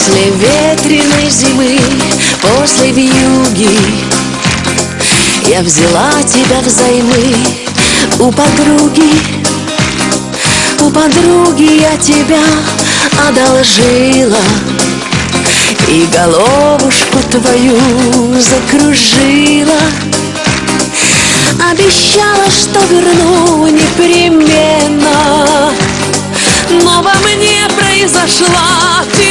После ветреной зимы, после вьюги Я взяла тебя взаймы у подруги. У подруги я тебя одолжила И головушку твою закружила. Обещала, что верну непременно Но во мне произошла перемена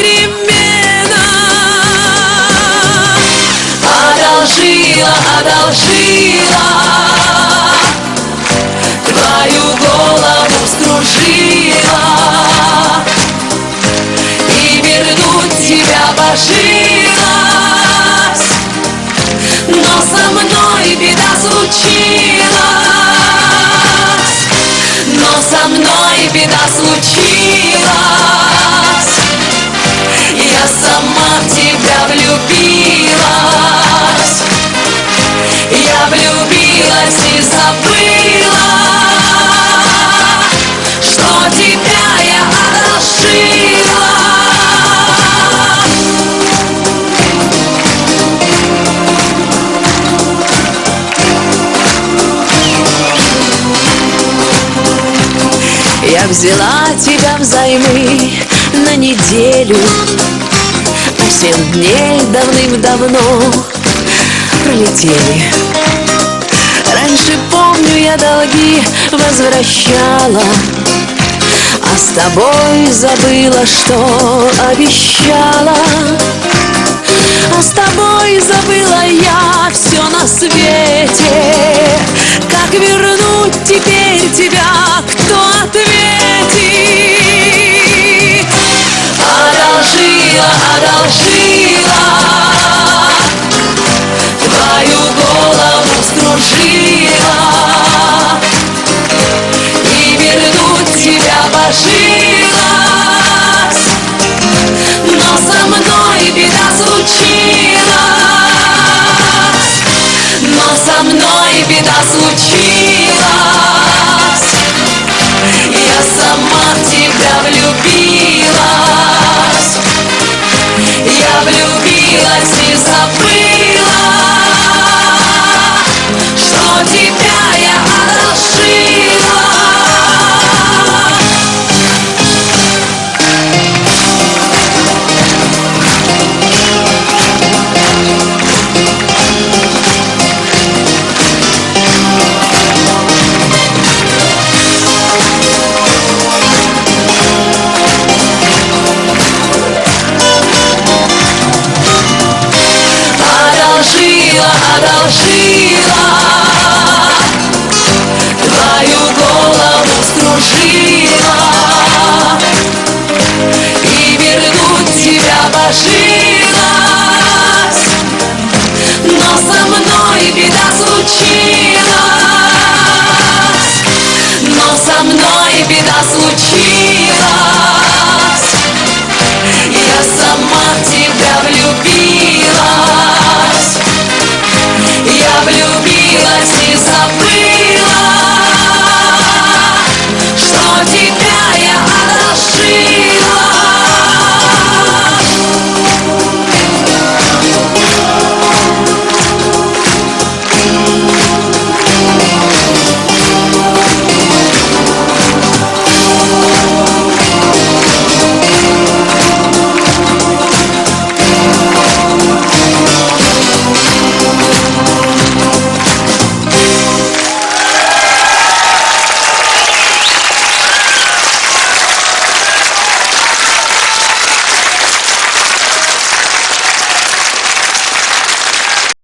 беда случилась Но со мной беда случилась взяла тебя взаймы на неделю. А семь дней давным-давно пролетели. Раньше, помню, я долги возвращала А с тобой забыла, что обещала. А с тобой забыла я все на свете. Как вернуть теперь тебя, кто со мной беда случилась. Я сама в тебя влюбилась Одолжила, одолжила